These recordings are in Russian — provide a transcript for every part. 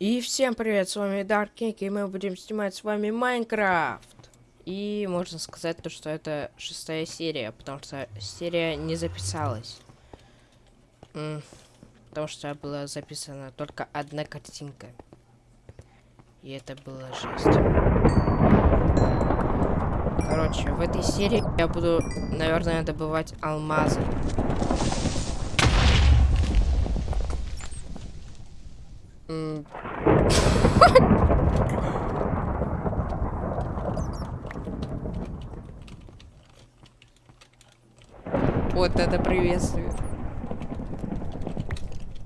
И всем привет, с вами Dark King, и мы будем снимать с вами Майнкрафт. И можно сказать то, что это шестая серия, потому что серия не записалась. М потому что была записана только одна картинка. И это было жесть. Короче, в этой серии я буду, наверное, добывать алмазы. Вот это приветствие.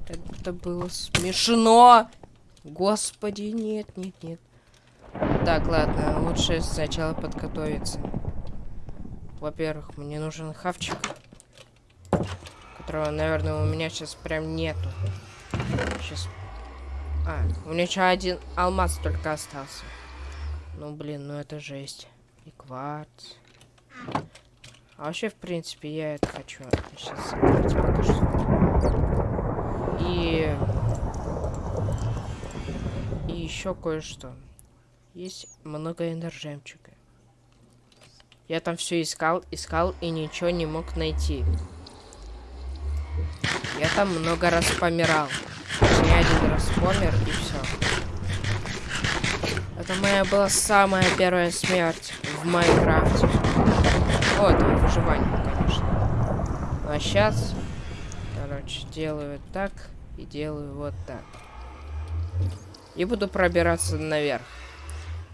Это было смешно. Господи, нет, нет, нет. Так, ладно, лучше сначала подготовиться. Во-первых, мне нужен хавчик. Которого, наверное, у меня сейчас прям нету. Сейчас а, у меня еще один алмаз только остался. Ну, блин, ну это жесть. И кварц. А вообще, в принципе, я это хочу. Сейчас покажу. И... И еще кое-что. Есть много энержемчика. Я там все искал, искал и ничего не мог найти. Я там много раз помирал. Один раз помер и все. Это моя была самая первая смерть в Майнкрафте. О, там выживание, конечно. Ну, а сейчас, короче, делаю так и делаю вот так. И буду пробираться наверх.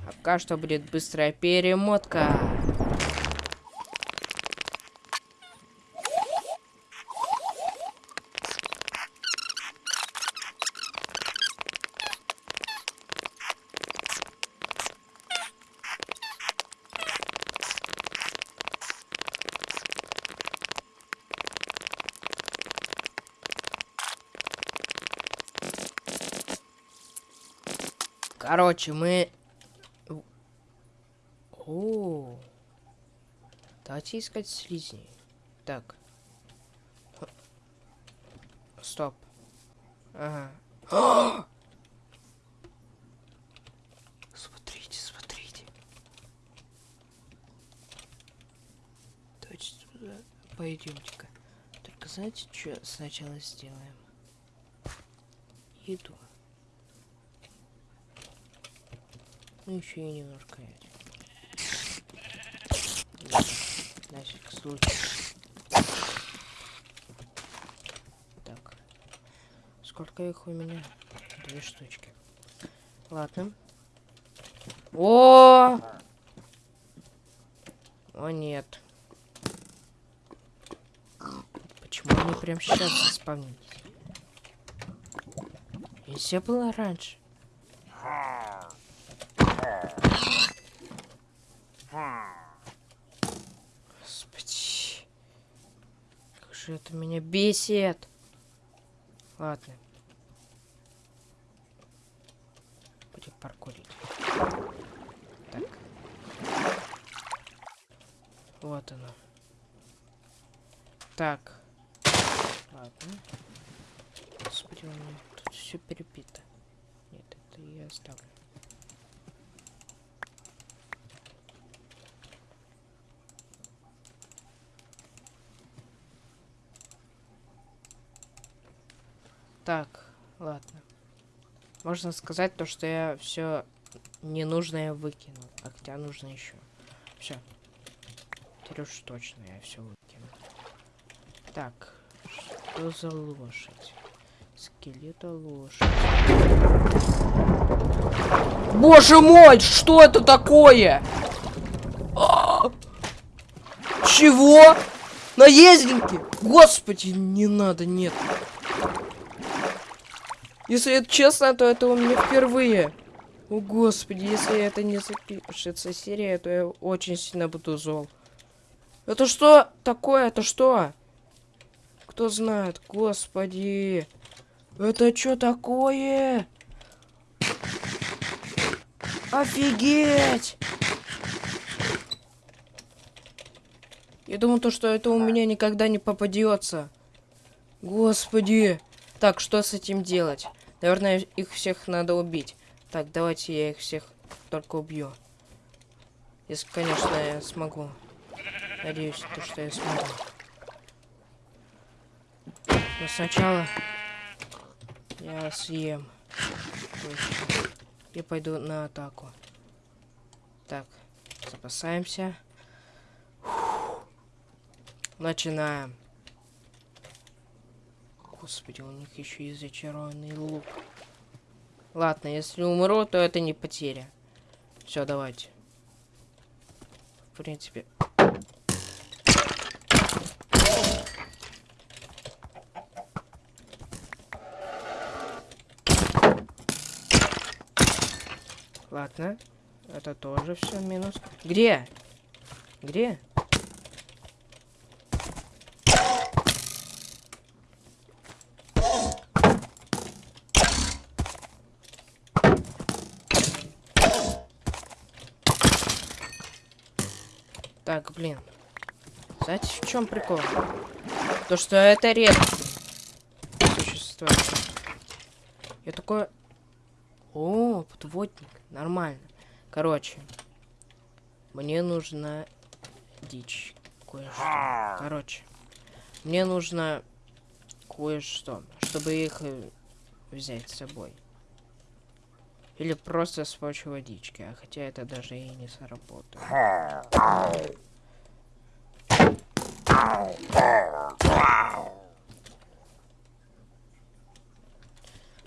А пока что будет быстрая перемотка. Короче, мы... О, давайте искать слизни. Так. Стоп. Ага. смотрите, смотрите. Давайте сюда пойдемте-ка. Только знаете, что сначала сделаем? Еду. Ну, еще и немножко На всякий случай. Так. Сколько их у меня? Две штучки. Ладно. О! О, нет. Почему они прям сейчас заспавнились? Нельзя было раньше. Господи. Как же это меня бесит. Ладно. Будет паркурить. Так. Вот оно. Так. Ладно. Господи, у меня тут все перепито. Нет, это я оставлю. Так, ладно. Можно сказать то, что я все ненужное выкинул. А хотя нужно еще. Все. Теперь уж точно я все выкину. Так, что за лошадь? Скелета лошадь. Боже мой, что это такое? А -а -а! Чего? Наездники? Господи, не надо, нет. Если это честно, то это у меня впервые. О, господи, если это не запишется серия, то я очень сильно буду зол. Это что такое? Это что? Кто знает? Господи. Это что такое? Офигеть! Я думал, то, что это у меня никогда не попадется. Господи. Так, что с этим делать? Наверное, их всех надо убить. Так, давайте я их всех только убью. Если, конечно, я смогу. Надеюсь, то, что я смогу. Но сначала я съем. И пойду на атаку. Так, запасаемся. Начинаем. Господи, у них еще и зачарованный лук. Ладно, если умру, то это не потеря. Все, давайте. В принципе. Ладно. Это тоже все минус. Где? Где? Так, блин. Знаете, в чем прикол? То, что это редко существует. Я такой... О, подводник. Нормально. Короче. Мне нужна дичь. Кое-что. Короче. Мне нужно кое-что, чтобы их э, взять с собой. Или просто с помощью водички. А хотя это даже и не сработает.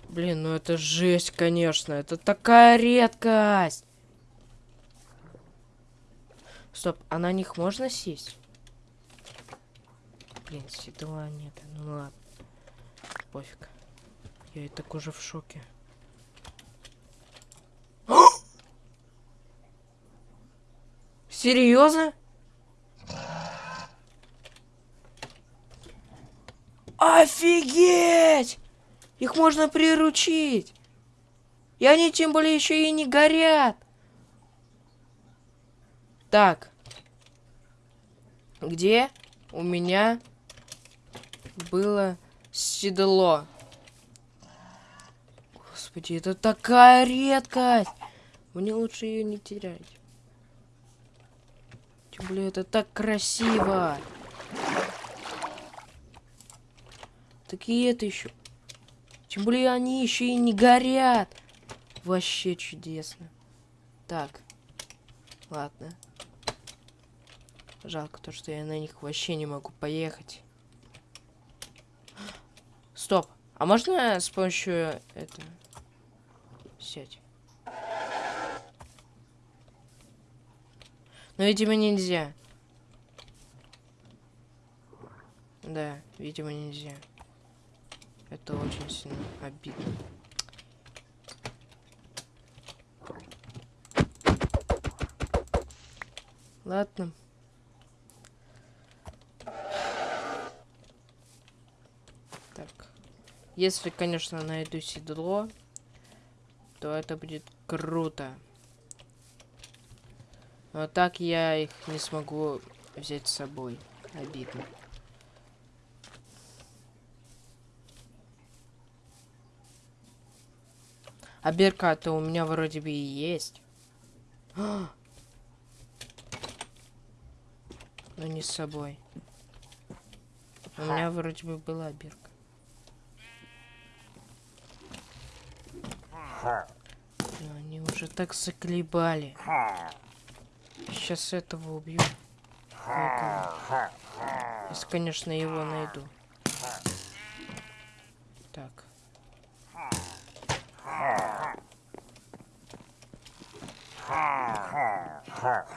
Блин, ну это жесть, конечно. Это такая редкость. Стоп, а на них можно сесть? Блин, седла нет. Ну ладно. Пофиг. Я и так уже в шоке. Серьезно? Офигеть! Их можно приручить. И они тем более еще и не горят. Так. Где у меня было седло? Господи, это такая редкость. Мне лучше ее не терять. Тем более это так красиво. Такие это еще. Тем более они еще и не горят. Вообще чудесно. Так. Ладно. Жалко то, что я на них вообще не могу поехать. Стоп. А можно с помощью это сеть? Но, видимо, нельзя. Да, видимо, нельзя. Это очень сильно обидно. Ладно. Так. Если, конечно, найду седло, то это будет круто. Но так я их не смогу взять с собой. Обидно. А берка-то у меня вроде бы и есть. Но не с собой. У меня вроде бы была бирка. Но они уже так заколебали. Сейчас этого убью. Если, конечно, его найду. Ow!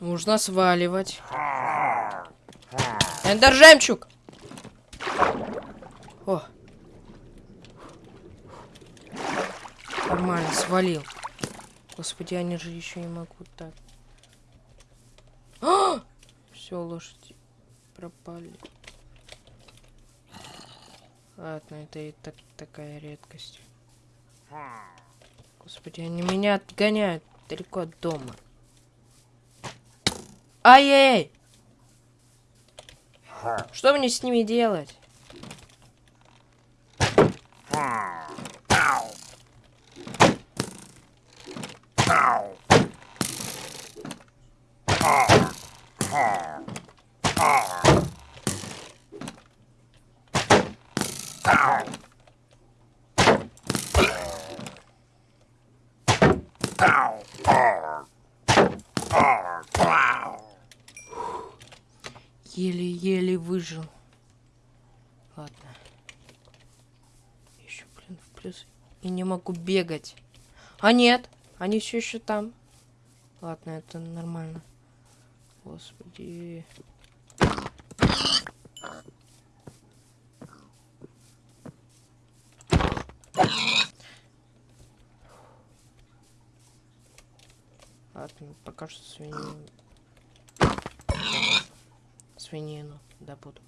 Нужно сваливать. Эндер жемчуг! О. Нормально, свалил. Господи, они же еще не могут так. А! Все, лошади пропали. Ладно, это и так такая редкость. Господи, они меня отгоняют далеко от дома. Ай-яй! Что мне с ними делать? Еле-еле выжил. Ладно. Еще, блин, в плюс. И не могу бегать. А нет, они все еще там. Ладно, это нормально. Господи. Ладно, пока что свинину. Свинину добуду.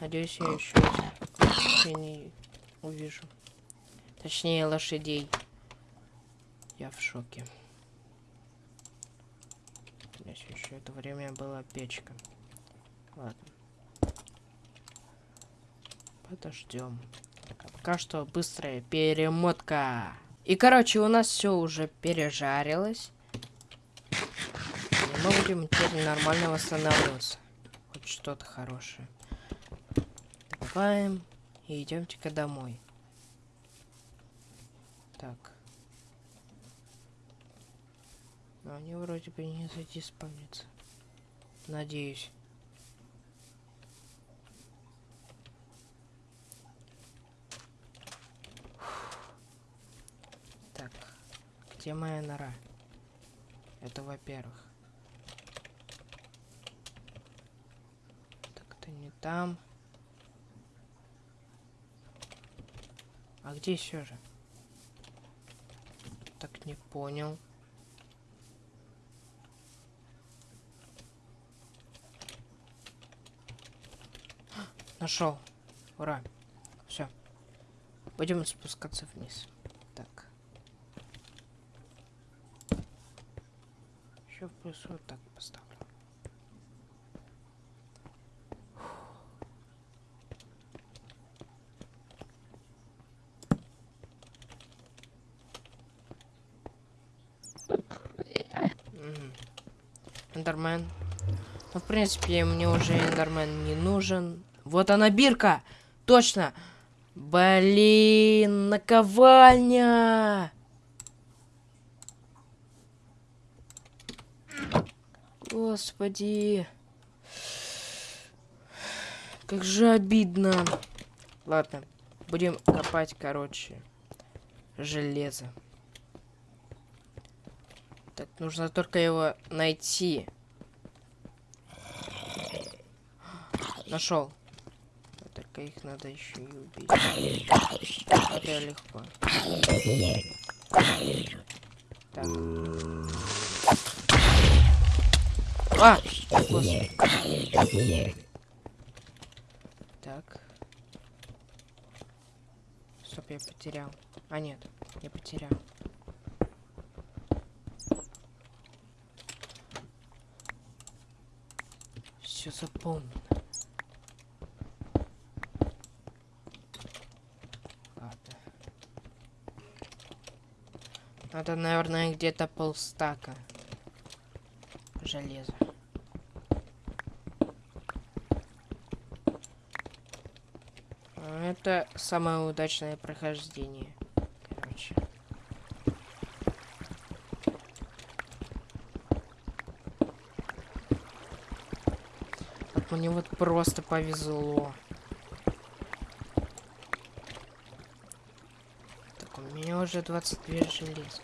Надеюсь, я еще свиней увижу. Точнее, лошадей. Я в шоке. Здесь еще это время была печка. Ладно. Подождем. Пока что быстрая перемотка. И, короче, у нас все уже пережарилось. Мы будем теперь нормально восстанавливаться. Хоть что-то хорошее. Добываем и идемте-ка домой. Так. Но они вроде бы не задиспавнятся. Надеюсь. Где моя нора? Это во-первых. Так, это не там. А где все же? Так не понял. Нашел. Ура. Все. Будем спускаться вниз. еще в плюс вот так поставлю. Эндермен. Ну, в принципе, мне уже Эндермен не нужен. Вот она, бирка! Точно! Блин, наковальня! Господи. Как же обидно. Ладно, будем копать, короче, железо. Так, нужно только его найти. Нашел. Только их надо еще и убить. Это легко. Так. А! Так. Стоп, я потерял. А, нет, я потерял. Все заполнено. Ладно. Надо, наверное, где-то полстака железа. Это самое удачное прохождение. Короче. Вот мне вот просто повезло. Так, у меня уже 22 желез.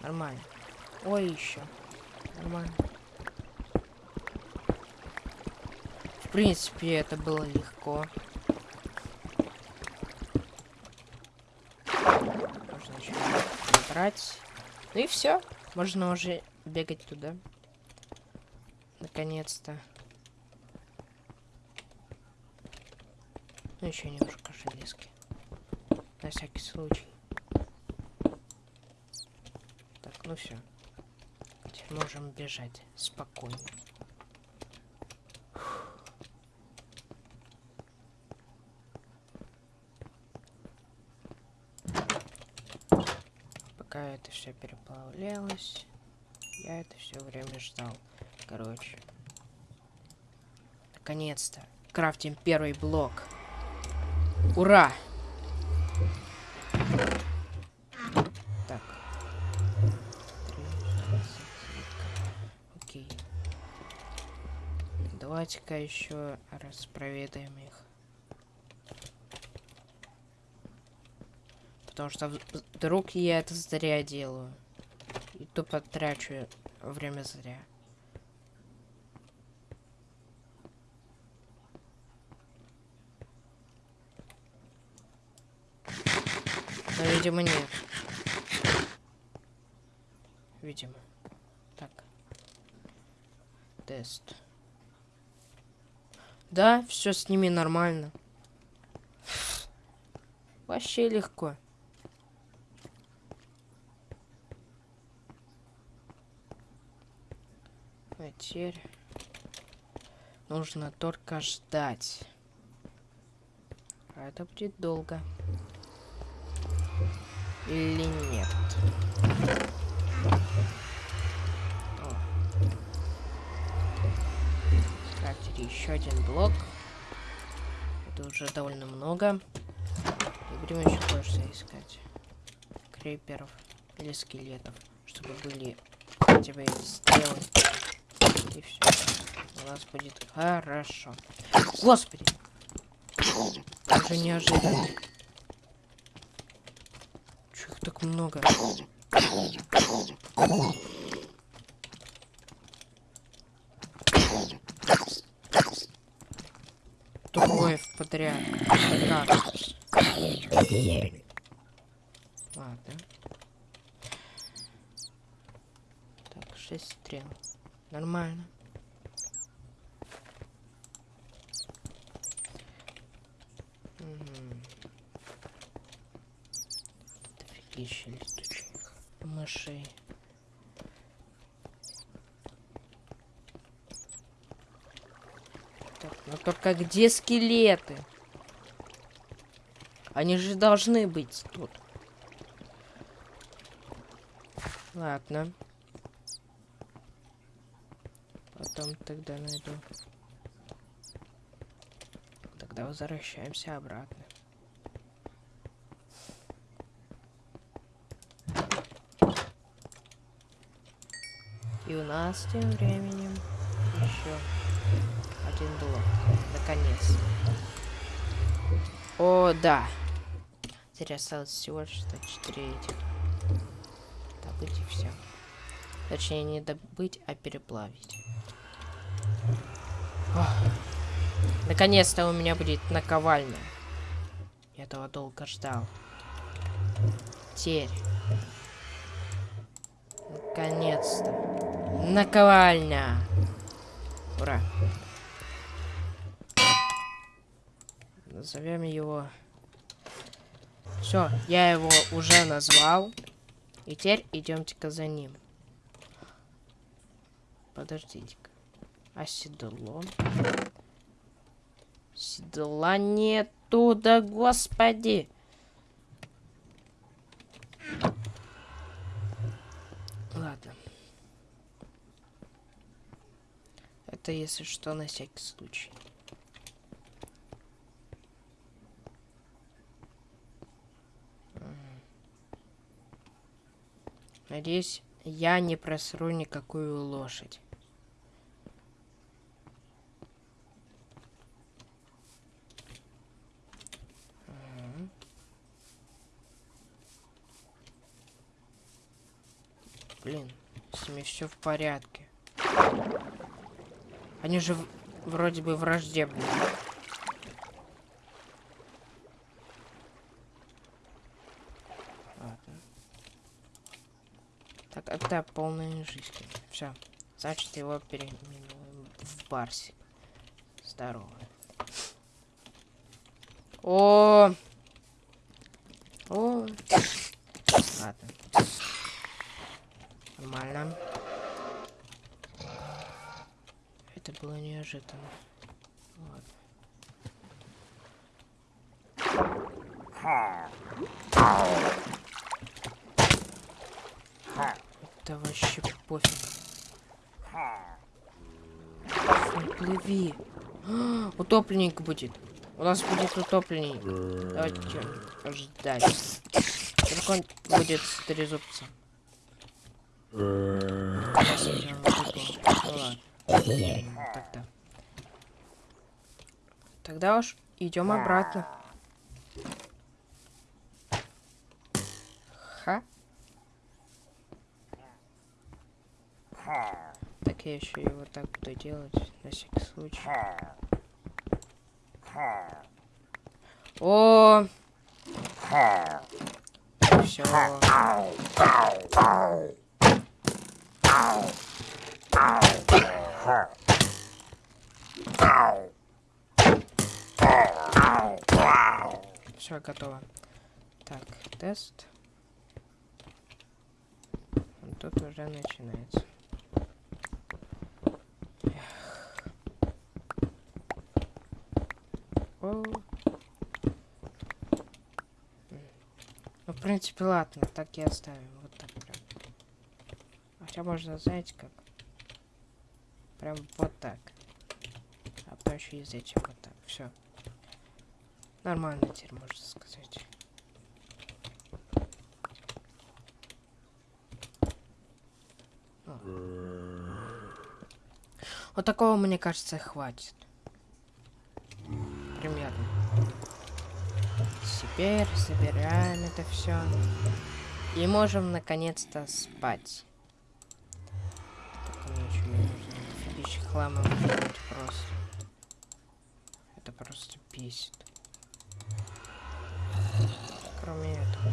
Нормально. Ой, еще. Нормально. В принципе, это было легко. собрать. Ну и все. Можно уже бегать туда. Наконец-то. Ну, еще немножко железки. На всякий случай. Так, ну все. Теперь можем бежать спокойно. Пока это все переплавлялось, я это все время ждал. Короче. Наконец-то. Крафтим первый блок. Ура! Так. Окей. Давайте-ка еще раз проведаем их. Потому что вдруг я это зря делаю. И тупо трачу время зря. Но, видимо, нет. Видимо. Так. Тест. Да, все с ними нормально. Вообще легко. А теперь нужно только ждать. А это будет долго или нет. Скрафтили еще один блок. Это уже довольно много. И будем еще кое-что искать. Креперов или скелетов. Чтобы были хотя бы стрелы. И все. У нас будет хорошо. Господи! Уже неожиданно так много. Трое подряд. Ладно. Так, шесть стрел. Нормально. Ну только где скелеты? Они же должны быть тут. Ладно. Потом тогда найду. Тогда возвращаемся обратно. И у нас тем временем еще один блок. Наконец. О, да. Теперь осталось всего лишь 104 этих. Добыть и все. Точнее, не добыть, а переплавить. Наконец-то у меня будет наковальня. Я этого долго ждал. Теперь. Наконец-то. Наковальня. Ура. Назовем его. Все, я его уже назвал. И теперь идемте-ка за ним. Подождите-ка. А седло? Седла нету, да господи. Это если что, на всякий случай. Надеюсь, я не просру никакую лошадь. Блин, с ними все в порядке. Они же вроде бы враждебны. Ладно. Так, это полная жизнь. Все. Значит, его переименуем в Барсик. Здорово. О! О! Ладно. Нормально. Это было неожиданно. Ладно. Это вообще пофиг. Плыви. А, Утопленник будет. У нас будет утопленник. Давайте ждать. Только он будет с трезубцем. Ну. Тогда уж идем обратно. Так я еще и вот так буду делать, на всякий случай. О! Все. Все готово. Так, тест. Тут уже начинается. Ну, в принципе, ладно, так и оставим. Вот так прям. Хотя можно, знаете, как? Прям вот так. А то еще и этим вот так. Все. Нормально теперь, можно сказать. Вот такого, мне кажется, хватит. Примерно. Теперь собираем это все. И можем наконец-то спать. Только мне ничего не нужно. Офигища хлама быть просто. Это просто бесит. Кроме этого.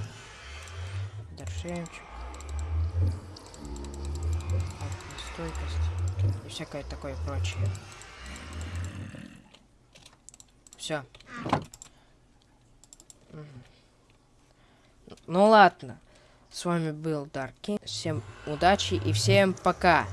Доржемчик. Стойкость. И всякое такое прочее. Все. Ну ладно. С вами был Дарки. Всем удачи и всем пока.